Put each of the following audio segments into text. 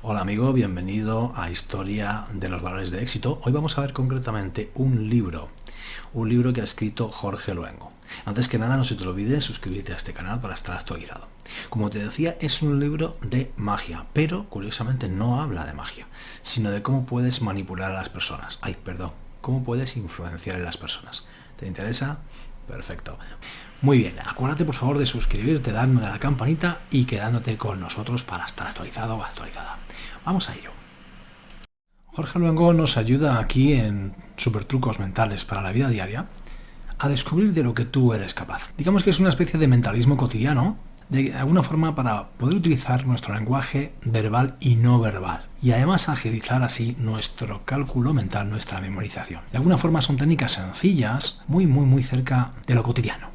Hola amigo, bienvenido a Historia de los Valores de Éxito. Hoy vamos a ver concretamente un libro, un libro que ha escrito Jorge Luengo. Antes que nada, no se te olvide suscribirte a este canal para estar actualizado. Como te decía, es un libro de magia, pero curiosamente no habla de magia, sino de cómo puedes manipular a las personas. Ay, perdón, cómo puedes influenciar en las personas. ¿Te interesa? Perfecto. Muy bien, acuérdate por favor de suscribirte, dándole a la campanita y quedándote con nosotros para estar actualizado o actualizada. Vamos a ello. Jorge Luengo nos ayuda aquí en Super Trucos Mentales para la Vida Diaria a descubrir de lo que tú eres capaz. Digamos que es una especie de mentalismo cotidiano, de alguna forma para poder utilizar nuestro lenguaje verbal y no verbal, y además agilizar así nuestro cálculo mental, nuestra memorización. De alguna forma son técnicas sencillas, muy muy muy cerca de lo cotidiano.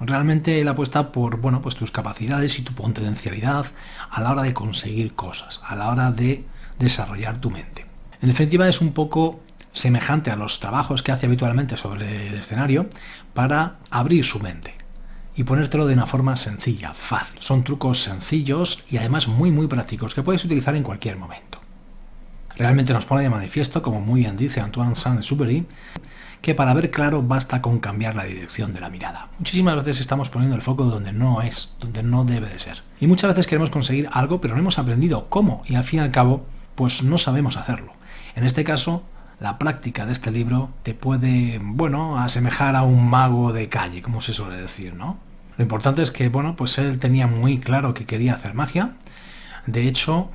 Realmente él apuesta por bueno, pues tus capacidades y tu potencialidad a la hora de conseguir cosas, a la hora de desarrollar tu mente. En definitiva es un poco semejante a los trabajos que hace habitualmente sobre el escenario para abrir su mente y ponértelo de una forma sencilla, fácil. Son trucos sencillos y además muy muy prácticos que puedes utilizar en cualquier momento. Realmente nos pone de manifiesto, como muy bien dice Antoine Saint-Exupéry, que para ver claro basta con cambiar la dirección de la mirada. Muchísimas veces estamos poniendo el foco donde no es, donde no debe de ser. Y muchas veces queremos conseguir algo, pero no hemos aprendido cómo, y al fin y al cabo, pues no sabemos hacerlo. En este caso, la práctica de este libro te puede, bueno, asemejar a un mago de calle, como se suele decir, ¿no? Lo importante es que, bueno, pues él tenía muy claro que quería hacer magia. De hecho,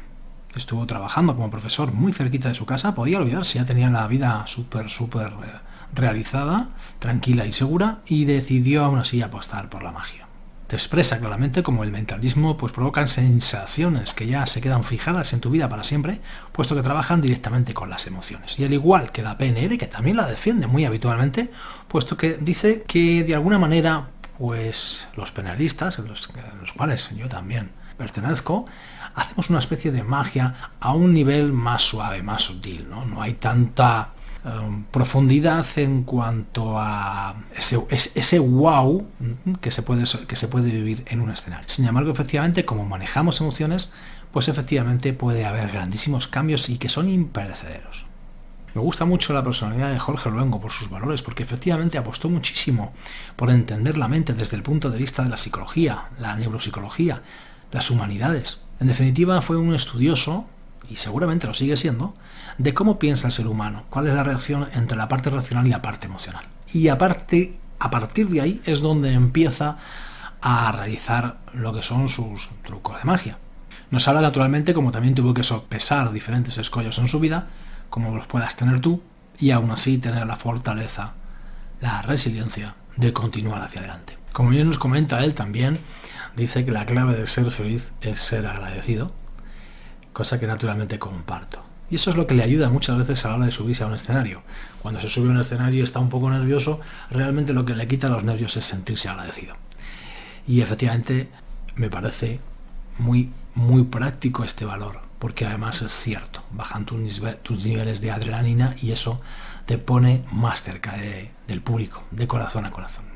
estuvo trabajando como profesor muy cerquita de su casa. Podía olvidarse, ya tenía la vida súper, súper eh, realizada, tranquila y segura, y decidió aún así apostar por la magia. Te expresa claramente como el mentalismo pues provoca sensaciones que ya se quedan fijadas en tu vida para siempre, puesto que trabajan directamente con las emociones. Y al igual que la PNL, que también la defiende muy habitualmente, puesto que dice que de alguna manera pues los penalistas, los, los cuales yo también pertenezco, hacemos una especie de magia a un nivel más suave, más sutil, ¿no? No hay tanta Um, profundidad en cuanto a ese, ese, wow que se, puede, que se puede vivir en un escenario. Sin embargo, efectivamente, como manejamos emociones, pues efectivamente puede haber grandísimos cambios y que son imperecederos. Me gusta mucho la personalidad de Jorge Luengo por sus valores, porque efectivamente apostó muchísimo por entender la mente desde el punto de vista de la psicología, la neuropsicología, las humanidades. En definitiva, fue un estudioso y seguramente lo sigue siendo, de cómo piensa el ser humano, cuál es la reacción entre la parte racional y la parte emocional. Y aparte, a partir de ahí es donde empieza a realizar lo que son sus trucos de magia. Nos habla naturalmente como también tuvo que sopesar diferentes escollos en su vida, como los puedas tener tú, y aún así tener la fortaleza, la resiliencia de continuar hacia adelante. Como bien nos comenta él también, dice que la clave de ser feliz es ser agradecido, cosa que naturalmente comparto. Y eso es lo que le ayuda muchas veces a la hora de subirse a un escenario. Cuando se sube a un escenario y está un poco nervioso, realmente lo que le quita los nervios es sentirse agradecido. Y efectivamente me parece muy, muy práctico este valor, porque además es cierto, bajan tus, tus niveles de adrenalina y eso te pone más cerca del público, de corazón a corazón.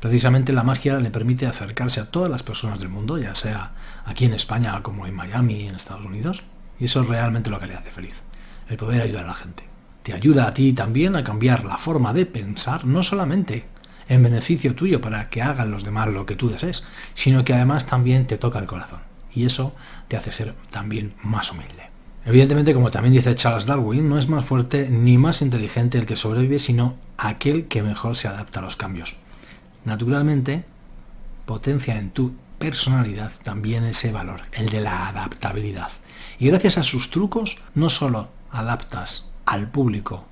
Precisamente la magia le permite acercarse a todas las personas del mundo, ya sea aquí en España como en Miami, en Estados Unidos, y eso es realmente lo que le hace feliz, el poder ayudar a la gente. Te ayuda a ti también a cambiar la forma de pensar, no solamente en beneficio tuyo para que hagan los demás lo que tú desees, sino que además también te toca el corazón. Y eso te hace ser también más humilde. Evidentemente, como también dice Charles Darwin, no es más fuerte ni más inteligente el que sobrevive, sino aquel que mejor se adapta a los cambios naturalmente potencia en tu personalidad también ese valor, el de la adaptabilidad. Y gracias a sus trucos no solo adaptas al público,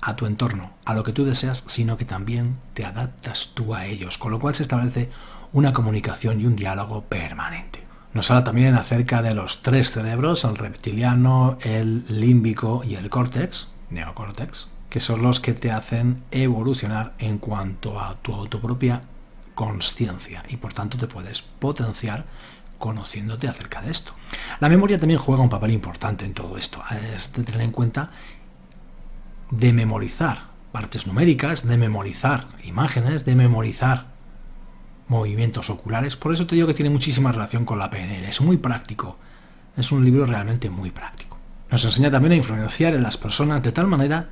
a tu entorno, a lo que tú deseas, sino que también te adaptas tú a ellos, con lo cual se establece una comunicación y un diálogo permanente. Nos habla también acerca de los tres cerebros, el reptiliano, el límbico y el córtex, neocórtex, que son los que te hacen evolucionar en cuanto a tu autopropia conciencia y por tanto te puedes potenciar conociéndote acerca de esto. La memoria también juega un papel importante en todo esto. Es de tener en cuenta de memorizar partes numéricas, de memorizar imágenes, de memorizar movimientos oculares. Por eso te digo que tiene muchísima relación con la PNL. Es muy práctico Es un libro realmente muy práctico. Nos enseña también a influenciar en las personas de tal manera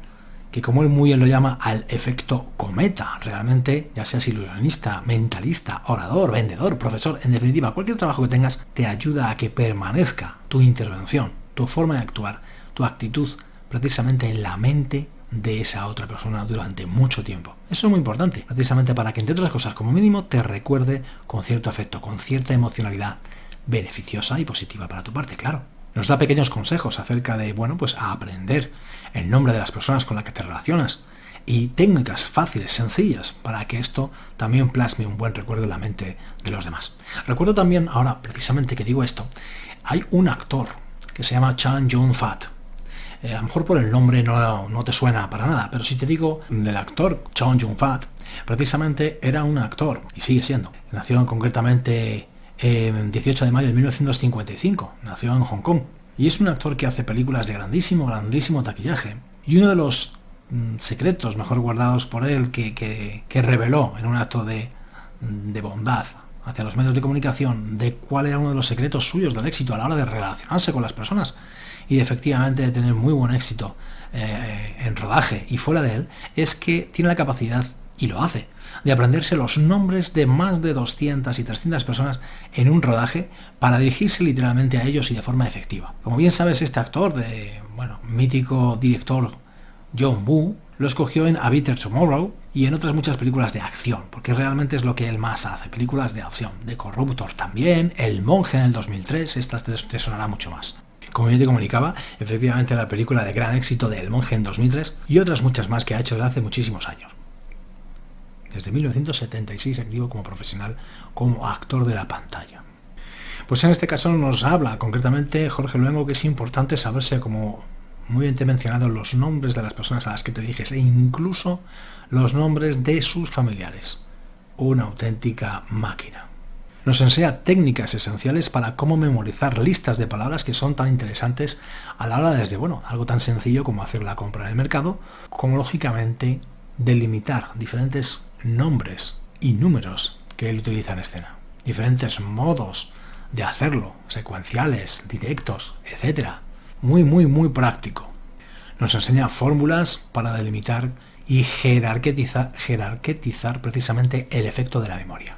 que como él muy bien lo llama, al efecto cometa. Realmente, ya seas ilusionista, mentalista, orador, vendedor, profesor, en definitiva, cualquier trabajo que tengas te ayuda a que permanezca tu intervención, tu forma de actuar, tu actitud precisamente en la mente de esa otra persona durante mucho tiempo. Eso es muy importante, precisamente para que entre otras cosas como mínimo te recuerde con cierto afecto, con cierta emocionalidad beneficiosa y positiva para tu parte, claro. Nos da pequeños consejos acerca de, bueno, pues a aprender el nombre de las personas con las que te relacionas y técnicas fáciles, sencillas, para que esto también plasme un buen recuerdo en la mente de los demás. Recuerdo también, ahora precisamente que digo esto, hay un actor que se llama Chan Jung Fat, eh, a lo mejor por el nombre no, no, te suena para nada, pero si te digo del actor Chong Jung-fat, precisamente era un actor, y sigue siendo. Nació concretamente el 18 de mayo de 1955, nació en Hong Kong. Y es un actor que hace películas de grandísimo, grandísimo taquillaje. Y uno de los mm, secretos mejor guardados por él que, que, reveló en un acto de, de bondad hacia los medios de comunicación de cuál era uno de los secretos suyos del éxito a la hora de relacionarse con las personas y efectivamente de tener muy buen éxito eh, en rodaje y fuera de él, es que tiene la capacidad, y lo hace, de aprenderse los nombres de más de 200 y 300 personas en un rodaje para dirigirse literalmente a ellos y de forma efectiva. Como bien sabes, este actor de, bueno, mítico director John Woo, lo escogió en A Bitter Tomorrow y en otras muchas películas de acción, porque realmente es lo que él más hace, películas de acción, de Corruptor también, El Monje en el 2003, esta te sonará mucho más como yo te comunicaba, efectivamente la película de gran éxito de El Monje en 2003 y otras muchas más que ha hecho desde hace muchísimos años. Desde 1976 activo como profesional, como actor de la pantalla. Pues en este caso nos habla concretamente Jorge Luengo que es importante saberse, como muy bien te he mencionado, los nombres de las personas a las que te dijes e incluso los nombres de sus familiares. Una auténtica máquina. Nos enseña técnicas esenciales para cómo memorizar listas de palabras que son tan interesantes a la hora desde, bueno, algo tan sencillo como hacer la compra en el mercado, como lógicamente delimitar diferentes nombres y números que él utiliza en escena. Diferentes modos de hacerlo, secuenciales, directos, etc. Muy, muy, muy práctico. Nos enseña fórmulas para delimitar y jerarquetizar, jerarquetizar precisamente el efecto de la memoria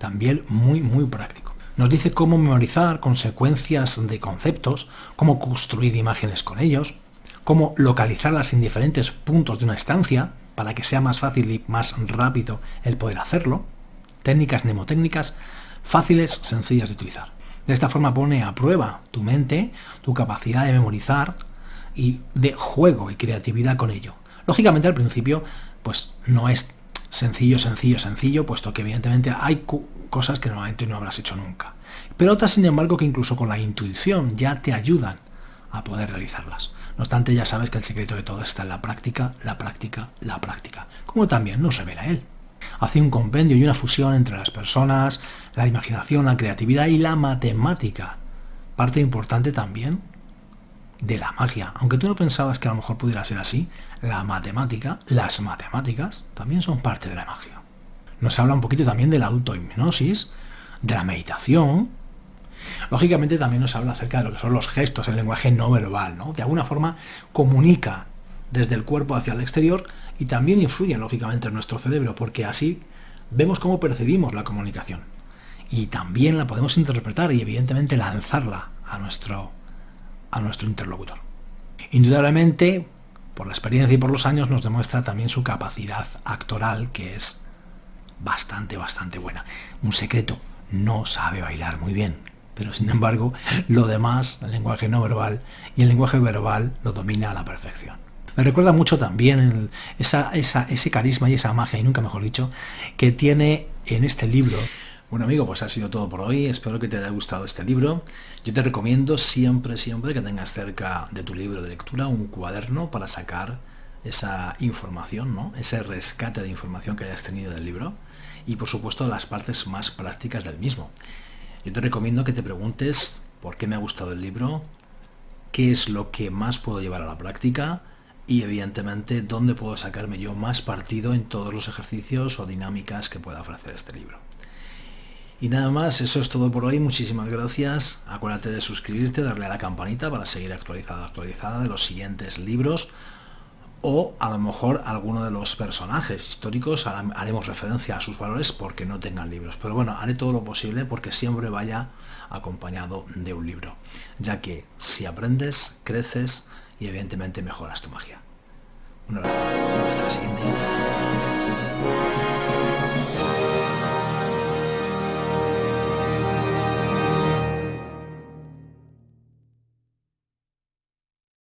también muy, muy práctico. Nos dice cómo memorizar consecuencias de conceptos, cómo construir imágenes con ellos, cómo localizarlas en diferentes puntos de una estancia para que sea más fácil y más rápido el poder hacerlo. Técnicas mnemotécnicas fáciles, sencillas de utilizar. De esta forma pone a prueba tu mente, tu capacidad de memorizar y de juego y creatividad con ello. Lógicamente al principio pues no es sencillo, sencillo, sencillo, puesto que evidentemente hay cosas que normalmente no habrás hecho nunca. Pero otras, sin embargo, que incluso con la intuición ya te ayudan a poder realizarlas. No obstante, ya sabes que el secreto de todo está en la práctica, la práctica, la práctica, como también nos revela él. Hace un compendio y una fusión entre las personas, la imaginación, la creatividad y la matemática. Parte importante también de la magia. Aunque tú no pensabas que a lo mejor pudiera ser así, la matemática, las matemáticas, también son parte de la magia. Nos habla un poquito también de la autohipnosis, de la meditación. Lógicamente también nos habla acerca de lo que son los gestos, el lenguaje no verbal, ¿no? De alguna forma comunica desde el cuerpo hacia el exterior y también influye lógicamente en nuestro cerebro, porque así vemos cómo percibimos la comunicación. Y también la podemos interpretar y evidentemente lanzarla a nuestro a nuestro interlocutor. Indudablemente, por la experiencia y por los años, nos demuestra también su capacidad actoral, que es bastante, bastante buena. Un secreto, no sabe bailar muy bien, pero sin embargo, lo demás, el lenguaje no verbal y el lenguaje verbal lo domina a la perfección. Me recuerda mucho también esa, ese carisma y esa magia, y nunca mejor dicho, que tiene en este libro bueno amigo, pues ha sido todo por hoy, espero que te haya gustado este libro. Yo te recomiendo siempre, siempre que tengas cerca de tu libro de lectura un cuaderno para sacar esa información, ¿no? ese rescate de información que hayas tenido del libro y por supuesto las partes más prácticas del mismo. Yo te recomiendo que te preguntes por qué me ha gustado el libro, qué es lo que más puedo llevar a la práctica y evidentemente dónde puedo sacarme yo más partido en todos los ejercicios o dinámicas que pueda ofrecer este libro. Y nada más, eso es todo por hoy. Muchísimas gracias. Acuérdate de suscribirte, darle a la campanita para seguir actualizada, actualizada de los siguientes libros. O a lo mejor alguno de los personajes históricos haremos referencia a sus valores porque no tengan libros. Pero bueno, haré todo lo posible porque siempre vaya acompañado de un libro. Ya que si aprendes, creces y evidentemente mejoras tu magia. Un abrazo. Hasta la siguiente.